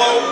Buffalo